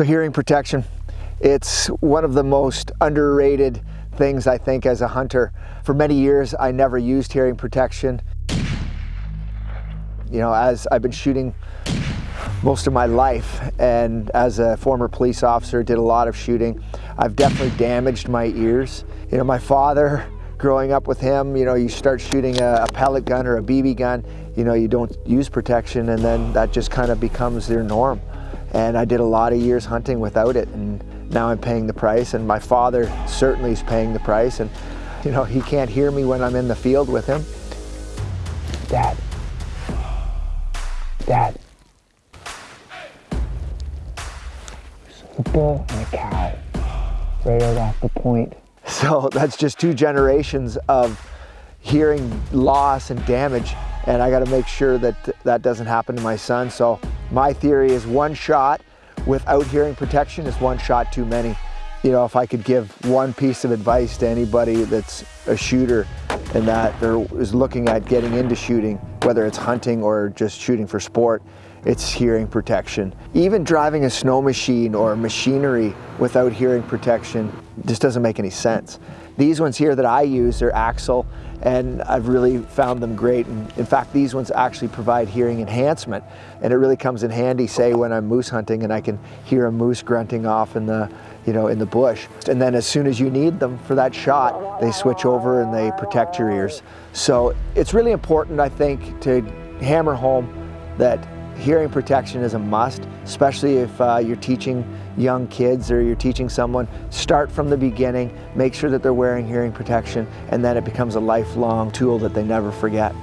So hearing protection, it's one of the most underrated things I think as a hunter. For many years I never used hearing protection. You know, as I've been shooting most of my life and as a former police officer did a lot of shooting, I've definitely damaged my ears. You know, my father growing up with him, you know, you start shooting a, a, pellet gun or a BB gun, you know, you don't use protection and then that just kind of becomes their norm. And I did a lot of years hunting without it and now I'm paying the price and my father certainly is paying the price and you know, he can't hear me when I'm in the field with him. Dad. Dad. a bull and a cow right out off the point. So that's just two generations of hearing loss and damage and I got to make sure that that doesn't happen to my son. So my theory is one shot without hearing protection is one shot too many. You know, if I could give one piece of advice to anybody that's a shooter and that is looking at getting into shooting, whether it's hunting or just shooting for sport, it's hearing protection. Even driving a snow machine or machinery without hearing protection just doesn't make any sense. These ones here that I use are AXIL and I've really found them great. And in fact, these ones actually provide hearing enhancement and it really comes in handy, say when I'm moose hunting and I can hear a moose grunting off in the, you know, in the bush. And then as soon as you need them for that shot, they switch over and they protect your ears. So it's really important, I think, to hammer home that hearing protection is a must, especially if uh, you're teaching young kids or you're teaching someone. Start from the beginning, make sure that they're wearing hearing protection, and then it becomes a lifelong tool that they never forget.